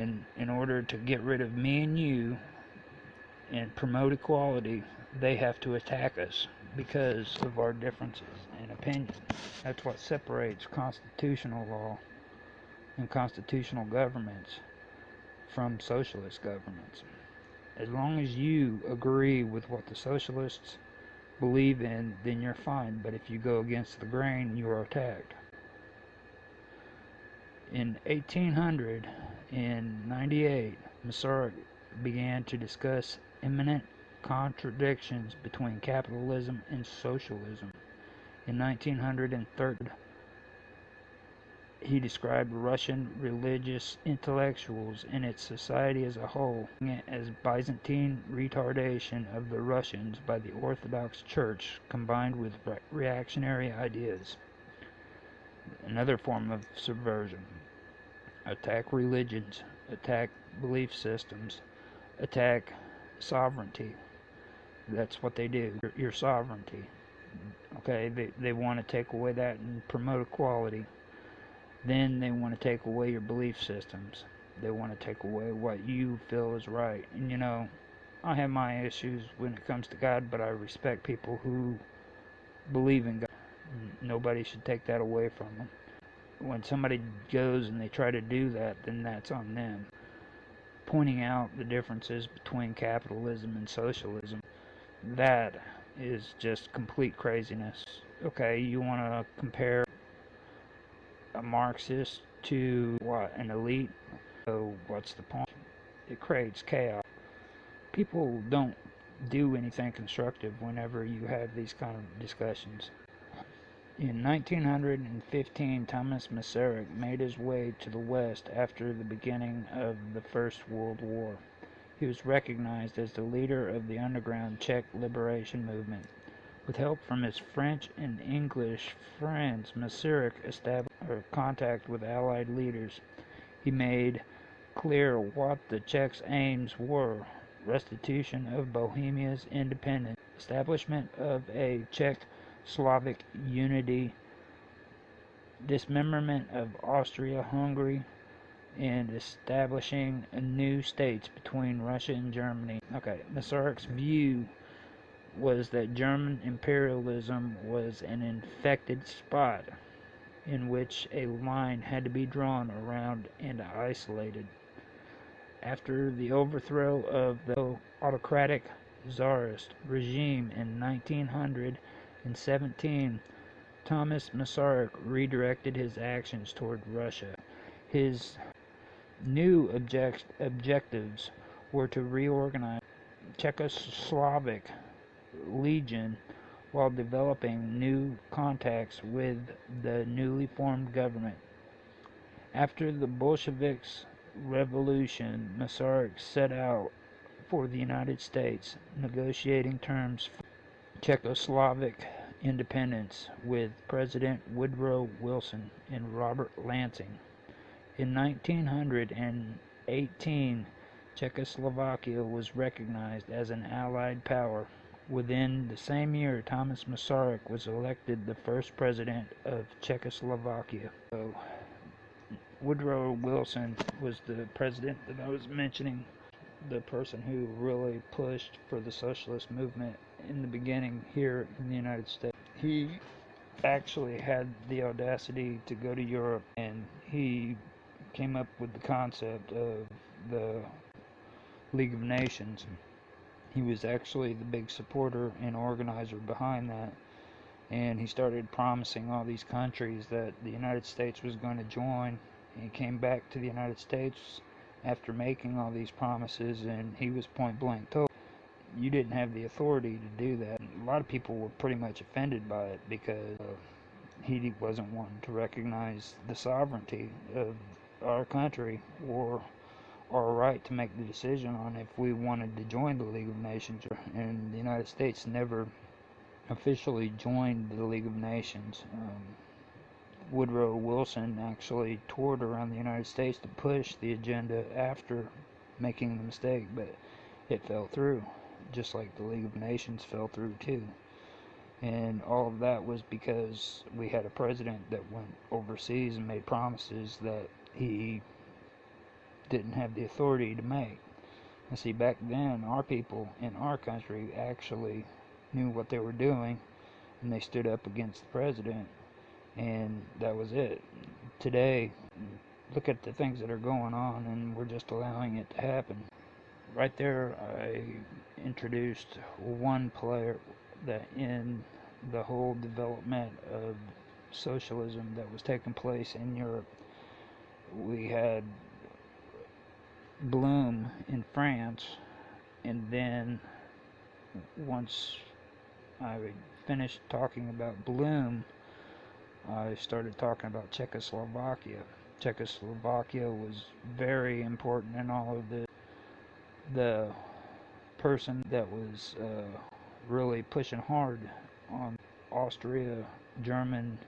And in order to get rid of me and you and promote equality, they have to attack us because of our differences in opinion. That's what separates constitutional law and constitutional governments from socialist governments. As long as you agree with what the socialists believe in, then you're fine. But if you go against the grain, you are attacked. In 1898, Masaryk began to discuss imminent contradictions between capitalism and socialism. In 1903, he described Russian religious intellectuals and its society as a whole as Byzantine retardation of the Russians by the Orthodox Church combined with reactionary ideas. Another form of subversion. Attack religions, attack belief systems, attack sovereignty. That's what they do. Your, your sovereignty. Okay, they, they want to take away that and promote equality. Then they want to take away your belief systems. They want to take away what you feel is right. And you know, I have my issues when it comes to God, but I respect people who believe in God. Nobody should take that away from them. When somebody goes and they try to do that, then that's on them. Pointing out the differences between capitalism and socialism, that is just complete craziness. Okay, you want to compare a Marxist to what an elite. So what's the point? It creates chaos. People don't do anything constructive whenever you have these kind of discussions. In 1915, Thomas Masaryk made his way to the West after the beginning of the First World War. He was recognized as the leader of the underground Czech liberation movement. With help from his French and English friends, Masaryk established contact with Allied leaders. He made clear what the Czechs' aims were restitution of Bohemia's independence, establishment of a Czech-Slavic unity, dismemberment of Austria-Hungary, and establishing new states between Russia and Germany. Okay, Masaryk's view was that German imperialism was an infected spot in which a line had to be drawn around and isolated. After the overthrow of the autocratic Tsarist regime in 1917, Thomas Masaryk redirected his actions toward Russia. His new object objectives were to reorganize Czechoslovak Legion while developing new contacts with the newly formed government. After the Bolsheviks' revolution, Masaryk set out for the United States, negotiating terms for Czechoslovak independence with President Woodrow Wilson and Robert Lansing. In 1918, Czechoslovakia was recognized as an Allied power Within the same year, Thomas Masaryk was elected the first president of Czechoslovakia. So, Woodrow Wilson was the president that I was mentioning, the person who really pushed for the socialist movement in the beginning here in the United States. He actually had the audacity to go to Europe and he came up with the concept of the League of Nations he was actually the big supporter and organizer behind that. And he started promising all these countries that the United States was going to join. He came back to the United States after making all these promises, and he was point blank told you didn't have the authority to do that. A lot of people were pretty much offended by it because uh, he wasn't one to recognize the sovereignty of our country or our right to make the decision on if we wanted to join the League of Nations. And the United States never officially joined the League of Nations. Um, Woodrow Wilson actually toured around the United States to push the agenda after making the mistake, but it fell through, just like the League of Nations fell through too. And all of that was because we had a president that went overseas and made promises that he didn't have the authority to make. And see, back then, our people in our country actually knew what they were doing, and they stood up against the president, and that was it. Today, look at the things that are going on, and we're just allowing it to happen. Right there, I introduced one player that in the whole development of socialism that was taking place in Europe. We had Blum in France, and then once I finished talking about Blum, I started talking about Czechoslovakia. Czechoslovakia was very important in all of this. The person that was uh, really pushing hard on Austria German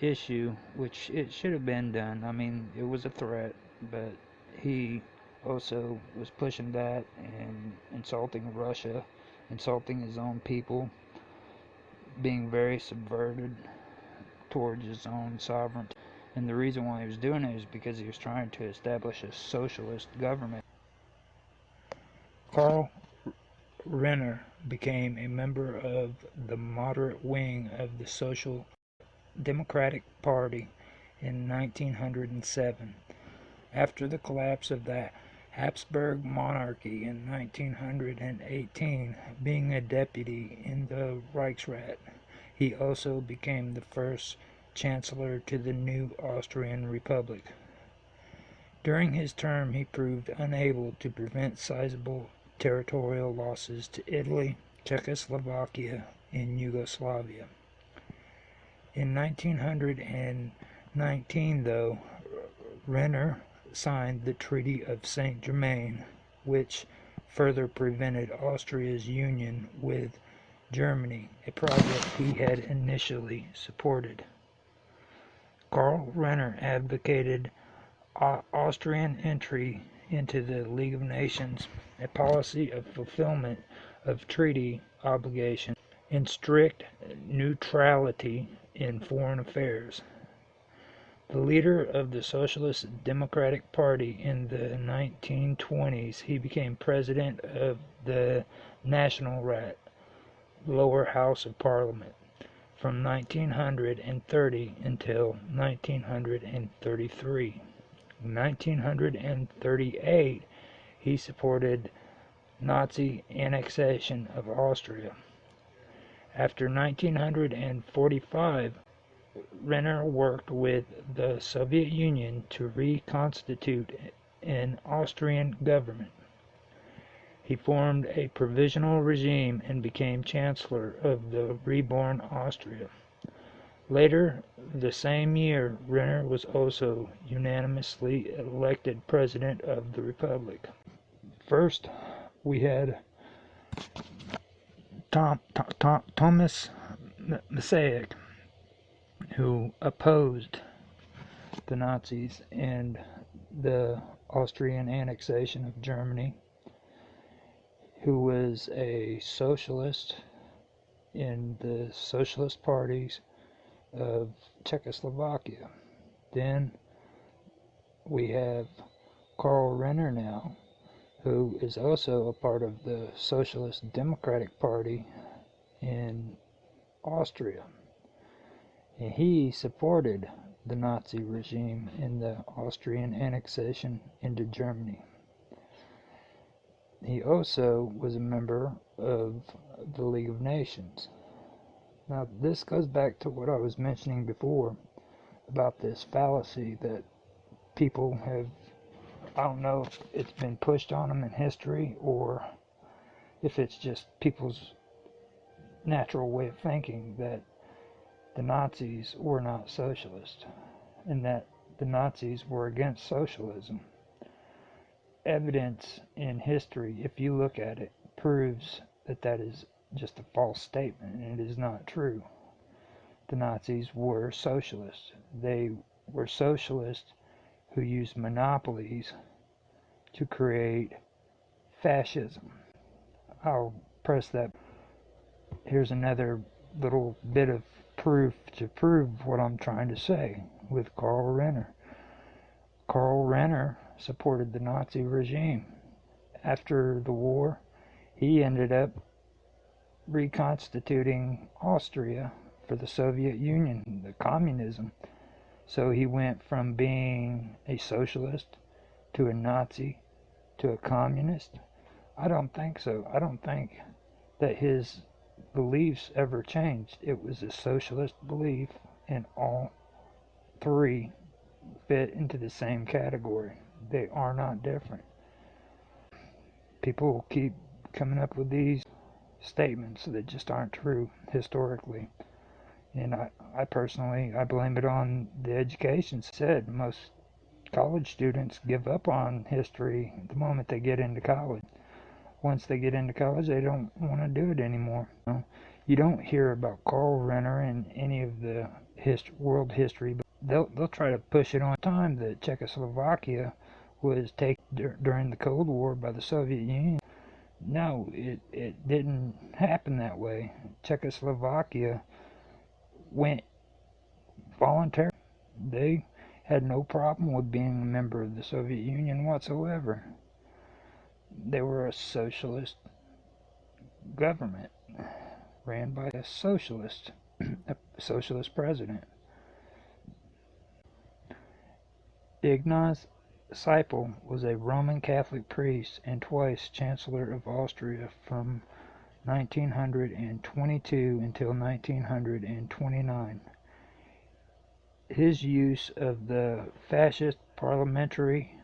issue, which it should have been done. I mean, it was a threat, but he also was pushing that and insulting Russia, insulting his own people, being very subverted towards his own sovereignty. And the reason why he was doing it is because he was trying to establish a socialist government. Karl Renner became a member of the moderate wing of the Social Democratic Party in 1907. After the collapse of the Habsburg monarchy in 1918, being a deputy in the Reichsrat, he also became the first chancellor to the new Austrian Republic. During his term, he proved unable to prevent sizable territorial losses to Italy, Czechoslovakia, and Yugoslavia. In 1919, though, Renner signed the Treaty of Saint Germain, which further prevented Austria's union with Germany, a project he had initially supported. Karl Renner advocated Austrian entry into the League of Nations a policy of fulfillment of treaty obligations and strict neutrality in foreign affairs. The leader of the Socialist Democratic Party in the 1920s, he became president of the Nationalrat, lower house of parliament, from 1930 until 1933. 1938, he supported Nazi annexation of Austria. After 1945, Renner worked with the Soviet Union to reconstitute an Austrian government. He formed a provisional regime and became Chancellor of the reborn Austria. Later the same year, Renner was also unanimously elected President of the Republic. First, we had Tom, Tom, Thomas Masaryk, who opposed the Nazis and the Austrian annexation of Germany, who was a socialist in the socialist parties of Czechoslovakia. Then we have Karl Renner now, who is also a part of the Socialist Democratic Party in Austria. And he supported the Nazi regime in the Austrian annexation into Germany. He also was a member of the League of Nations. Now, this goes back to what I was mentioning before about this fallacy that people have I don't know if it's been pushed on them in history or if it's just people's natural way of thinking that the Nazis were not socialist and that the Nazis were against socialism. Evidence in history, if you look at it, proves that that is just a false statement and it is not true. The Nazis were socialists. They were socialists who used monopolies to create fascism. I'll press that. Here's another little bit of proof to prove what I'm trying to say with Karl Renner. Karl Renner supported the Nazi regime. After the war, he ended up reconstituting Austria for the Soviet Union, the communism. So he went from being a socialist to a Nazi to a communist. I don't think so. I don't think that his beliefs ever changed. It was a socialist belief, and all three fit into the same category. They are not different. People keep coming up with these statements that just aren't true historically. And I, I personally, I blame it on the education said. Most college students give up on history the moment they get into college. Once they get into college, they don't want to do it anymore. You, know? you don't hear about Karl Renner in any of the hist- world history, but they'll they'll try to push it on time that Czechoslovakia was taken dur- during the Cold War by the Soviet Union. No, it, it didn't happen that way. Czechoslovakia went voluntarily. They had no problem with being a member of the Soviet Union whatsoever. They were a socialist government ran by a socialist, a socialist president. Ignaz Seipel was a Roman Catholic priest and twice Chancellor of Austria from 1922 until 1929. His use of the fascist parliamentary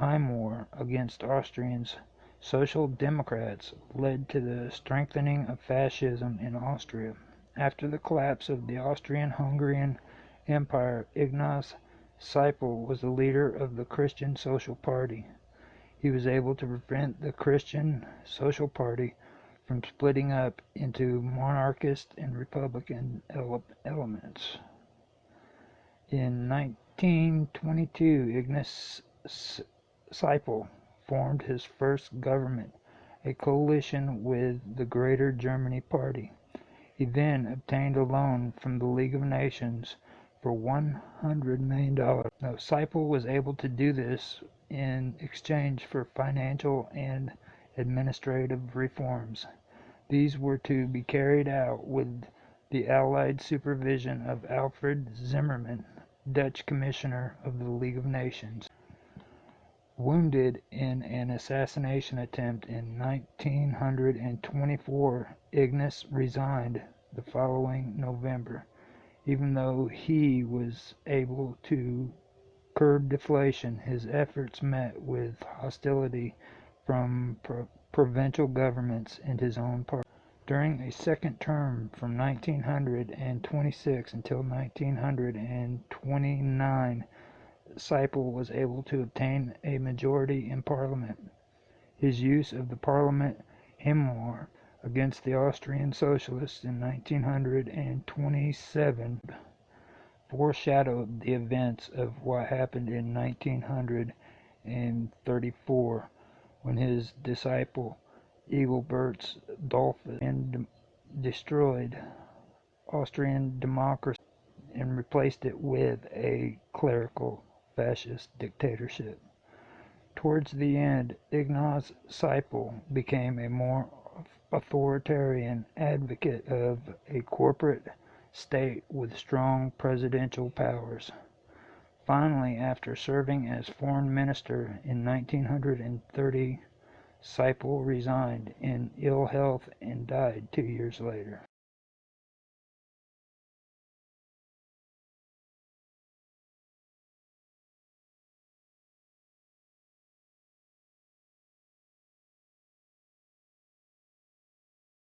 Heimwehr against Austrians Social Democrats led to the strengthening of fascism in Austria. After the collapse of the Austrian-Hungarian Empire, Ignaz Seipel was the leader of the Christian Social Party. He was able to prevent the Christian Social Party from splitting up into monarchist and republican ele elements. In 1922, Ignaz Seipel formed his first government, a coalition with the Greater Germany Party. He then obtained a loan from the League of Nations for $100 million. Now, Seipel was able to do this in exchange for financial and administrative reforms. These were to be carried out with the Allied supervision of Alfred Zimmermann, Dutch Commissioner of the League of Nations. Wounded in an assassination attempt in 1924, Ignaz resigned the following November even though he was able to curb deflation, his efforts met with hostility from pro- provincial governments and his own party. During a second term from 1926 until 1929, Seipel was able to obtain a majority in parliament. His use of the parliament Heimwehr against the Austrian Socialists in 1927 foreshadowed the events of what happened in 1934 when his disciple Engelbert Dollfuss destroyed Austrian democracy and replaced it with a clerical fascist dictatorship. Towards the end, Ignaz Seipel became a more authoritarian advocate of a corporate state with strong presidential powers. Finally, after serving as foreign minister in 1930, Seipel resigned in ill health and died two years later.